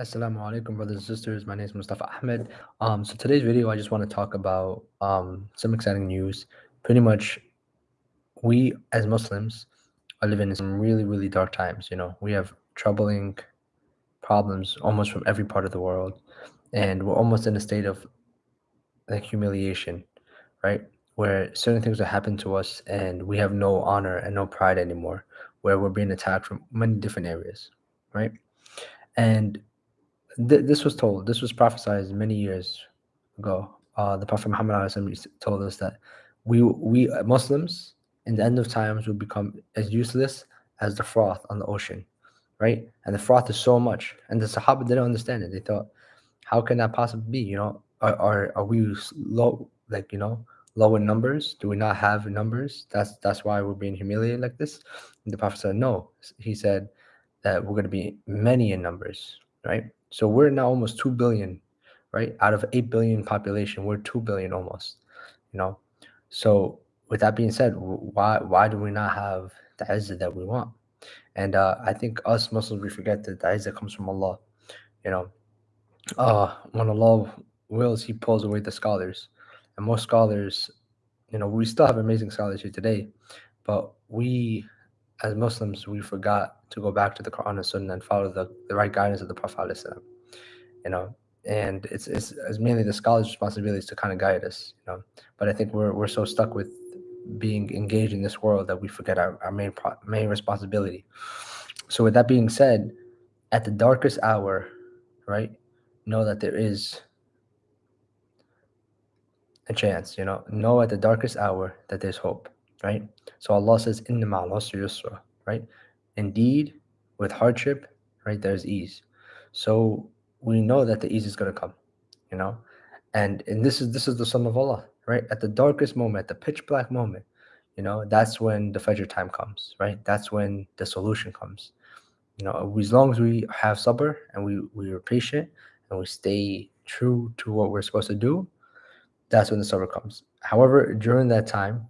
Assalamu alaikum, brothers and sisters. My name is Mustafa Ahmed. Um, so today's video, I just want to talk about um, some exciting news. Pretty much, we as Muslims are living in some really, really dark times. You know, we have troubling problems almost from every part of the world, and we're almost in a state of like humiliation, right? Where certain things are happening to us, and we have no honor and no pride anymore. Where we're being attacked from many different areas, right? And Th- this was told, this was prophesied many years ago. Uh, the Prophet Muhammad told us that we we uh, Muslims in the end of times will become as useless as the froth on the ocean, right? And the froth is so much, and the Sahaba didn't understand it. They thought, how can that possibly be? You know, are are, are we low, like you know, low in numbers? Do we not have numbers? That's that's why we're being humiliated like this. And the Prophet said, no. He said that we're going to be many in numbers, right? So we're now almost 2 billion, right? Out of 8 billion population, we're 2 billion almost, you know? So with that being said, why why do we not have the izzah that we want? And uh, I think us Muslims, we forget that the izzah comes from Allah, you know? Uh, when Allah wills, He pulls away the scholars. And most scholars, you know, we still have amazing scholars here today, but we as Muslims, we forgot to go back to the Quran and Sunnah and follow the, the right guidance of the Prophet. You know, and it's, it's, it's mainly the scholars' responsibility to kind of guide us. You know, but I think we're we're so stuck with being engaged in this world that we forget our, our main pro, main responsibility. So with that being said, at the darkest hour, right, know that there is a chance. You know, know at the darkest hour that there's hope right? So Allah says, Inna yusra, right? Indeed, with hardship, right, there's ease. So we know that the ease is going to come, you know? And and this is this is the sunnah of Allah, right? At the darkest moment, the pitch black moment, you know, that's when the Fajr time comes, right? That's when the solution comes. You know, as long as we have sabr and we, we are patient and we stay true to what we're supposed to do, that's when the sabr comes. However, during that time,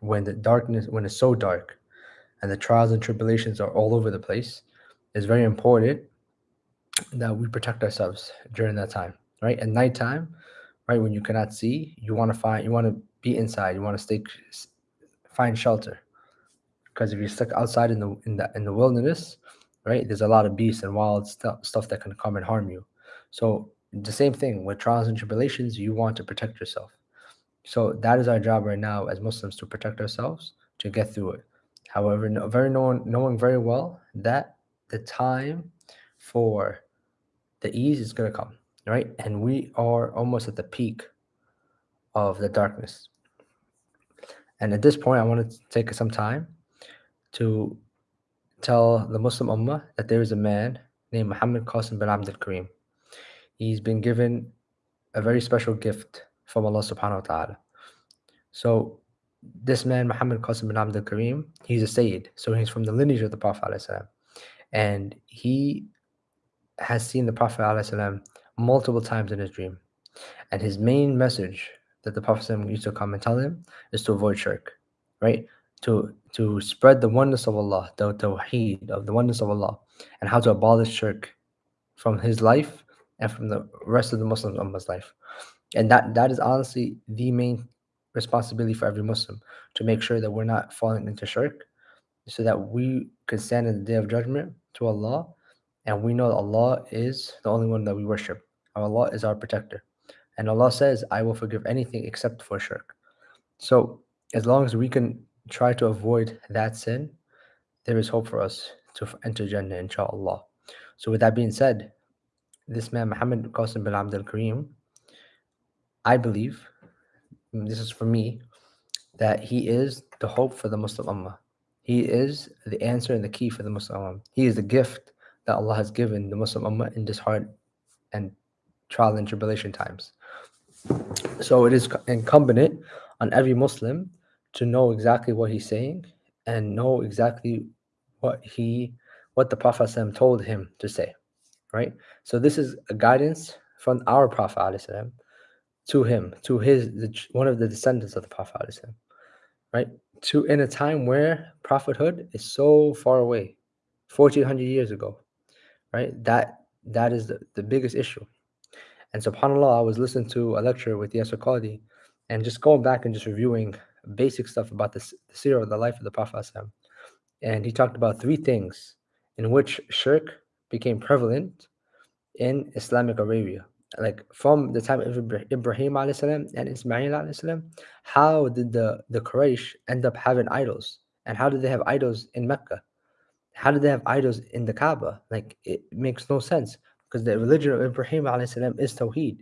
when the darkness when it's so dark and the trials and tribulations are all over the place it's very important that we protect ourselves during that time right? At nighttime right when you cannot see you want to find you want to be inside you want to stay find shelter. Because if you're stuck outside in the in the in the wilderness right there's a lot of beasts and wild stuff stuff that can come and harm you. So the same thing with trials and tribulations you want to protect yourself so that is our job right now as Muslims to protect ourselves to get through it. However, very knowing, knowing very well that the time for the ease is going to come, right? And we are almost at the peak of the darkness. And at this point, I want to take some time to tell the Muslim Ummah that there is a man named Muhammad Qasim bin Abdul Karim. He's been given a very special gift from Allah subhanahu wa ta'ala. So this man, Muhammad Qasim bin Abdul Karim, he's a Sayyid. So he's from the lineage of the Prophet and he has seen the Prophet multiple times in his dream. And his main message that the Prophet used to come and tell him is to avoid shirk, right? To to spread the oneness of Allah, the tawheed of the oneness of Allah, and how to abolish shirk from his life and from the rest of the Muslim Ummah's life and that that is honestly the main responsibility for every Muslim to make sure that we're not falling into shirk, so that we can stand in the day of judgment to Allah, and we know that Allah is the only one that we worship. Allah is our protector, and Allah says, "I will forgive anything except for shirk." So as long as we can try to avoid that sin, there is hope for us to enter Jannah, inshallah. So with that being said, this man Muhammad Qasim bin Abdul Karim I believe, this is for me, that he is the hope for the Muslim Ummah. He is the answer and the key for the Muslim Ummah. He is the gift that Allah has given the Muslim Ummah in this hard and trial and tribulation times. So it is incumbent on every Muslim to know exactly what he's saying and know exactly what he what the Prophet told him to say. Right? So this is a guidance from our Prophet to him, to his the, one of the descendants of the Prophet, right? To in a time where prophethood is so far away, fourteen hundred years ago, right? That that is the, the biggest issue. And subhanAllah, I was listening to a lecture with Yasir Qadi and just going back and just reviewing basic stuff about this, the seerah of the life of the Prophet. And he talked about three things in which shirk became prevalent in Islamic Arabia. Like from the time of Ibrahim salam and Ismail salam, how did the, the Quraysh end up having idols? And how did they have idols in Mecca? How did they have idols in the Kaaba? Like it makes no sense because the religion of Ibrahim salam is Tawheed.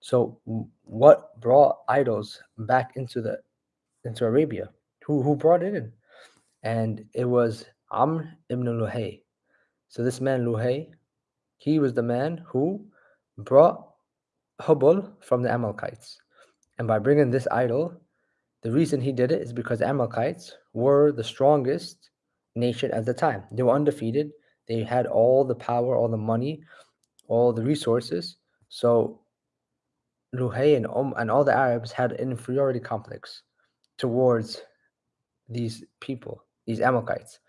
So what brought idols back into the into Arabia? Who who brought it in? And it was Amr ibn Luhay. So this man Luhay, he was the man who brought Hubal from the Amalekites. And by bringing this idol, the reason he did it is because Amalekites were the strongest nation at the time. They were undefeated. They had all the power, all the money, all the resources. So Luhay and, um, and all the Arabs had an inferiority complex towards these people, these Amalekites.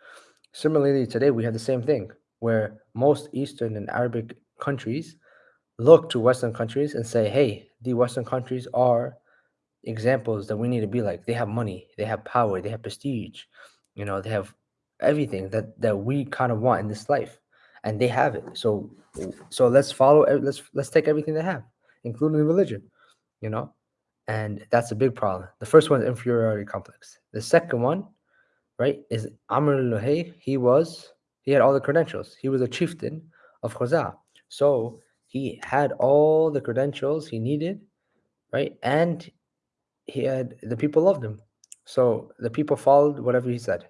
Similarly, today we have the same thing, where most Eastern and Arabic countries look to Western countries and say, hey, the Western countries are examples that we need to be like. They have money, they have power, they have prestige, you know, they have everything that that we kind of want in this life, and they have it. So, so let's follow. Let's let's take everything they have, including religion, you know, and that's a big problem. The first one is inferiority complex. The second one, right, is Amr al-Luhay. He was he had all the credentials. He was a chieftain of Khuza'a. So he had all the credentials he needed, right? And he had the people loved him. So the people followed whatever he said.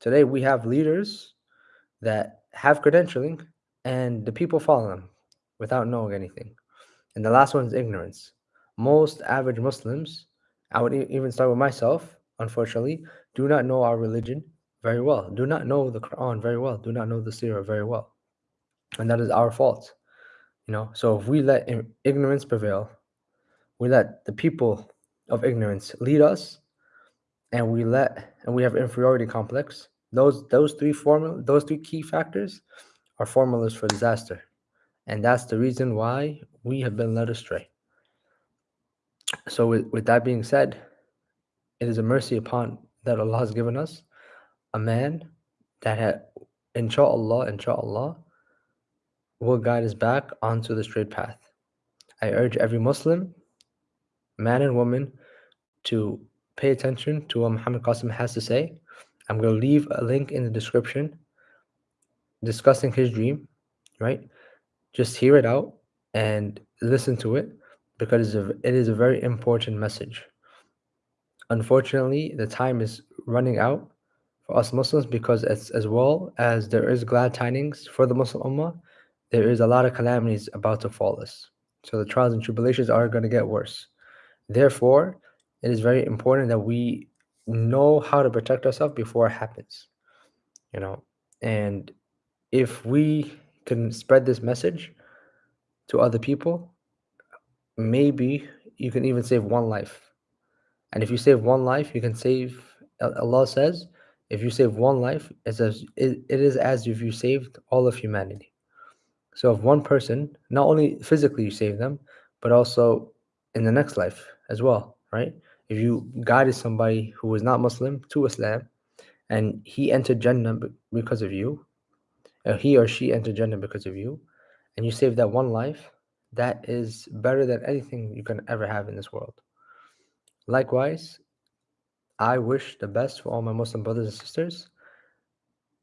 Today we have leaders that have credentialing and the people follow them without knowing anything. And the last one is ignorance. Most average Muslims, I would even start with myself, unfortunately, do not know our religion very well, do not know the Quran very well, do not know the Seerah very well. And that is our fault. You know, so if we let ignorance prevail, we let the people of ignorance lead us, and we let and we have inferiority complex. Those those three formula those three key factors are formulas for disaster, and that's the reason why we have been led astray. So, with, with that being said, it is a mercy upon that Allah has given us a man that had, inshallah, inshallah, will guide us back onto the straight path. I urge every Muslim, man and woman, to pay attention to what Muhammad Qasim has to say. I'm going to leave a link in the description discussing his dream, right? Just hear it out and listen to it because it is a very important message. Unfortunately, the time is running out for us Muslims because as, as well as there is glad tidings for the Muslim Ummah, there is a lot of calamities about to fall us. So the trials and tribulations are going to get worse. Therefore, it is very important that we know how to protect ourselves before it happens. You know, and if we can spread this message to other people, maybe you can even save one life. And if you save one life, you can save. Uh, Allah says, if you save one life, it is as if you saved all of humanity. So if one person, not only physically you save them, but also in the next life as well, right? If you guided somebody who was not Muslim to Islam, and he entered Jannah because of you, or he or she entered Jannah because of you, and you saved that one life, that is better than anything you can ever have in this world. Likewise, I wish the best for all my Muslim brothers and sisters.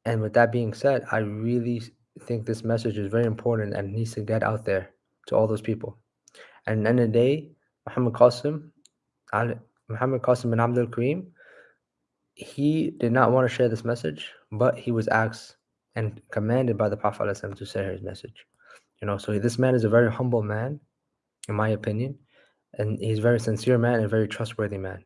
And with that being said, I really think this message is very important and needs to get out there to all those people. And at the end of the day, Muhammad Qasim, Muhammad Qasim bin Abdul Kareem, he did not want to share this message, but he was asked and commanded by the Prophet to share his message. You know, so this man is a very humble man, in my opinion, and he's a very sincere man and a very trustworthy man.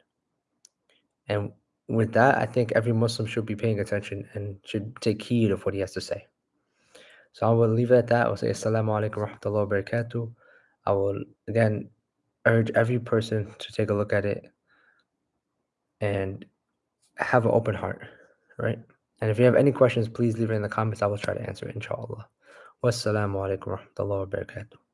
And with that, I think every Muslim should be paying attention and should take heed of what he has to say. So I will leave it at that. I will say Assalamu alaikum wa rahmatullahi wa barakatuh. I will again urge every person to take a look at it and have an open heart, right? And if you have any questions, please leave it in the comments. I will try to answer it, inshallah. Wassalamu alaikum wa rahmatullahi wa barakatuh.